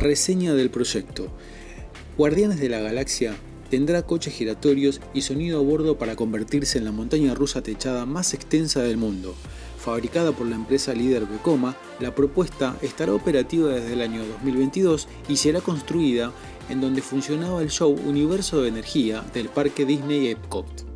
Reseña del proyecto. Guardianes de la Galaxia tendrá coches giratorios y sonido a bordo para convertirse en la montaña rusa techada más extensa del mundo. Fabricada por la empresa líder Vekoma, la propuesta estará operativa desde el año 2022 y será construida en donde funcionaba el show Universo de Energía del parque Disney Epcot.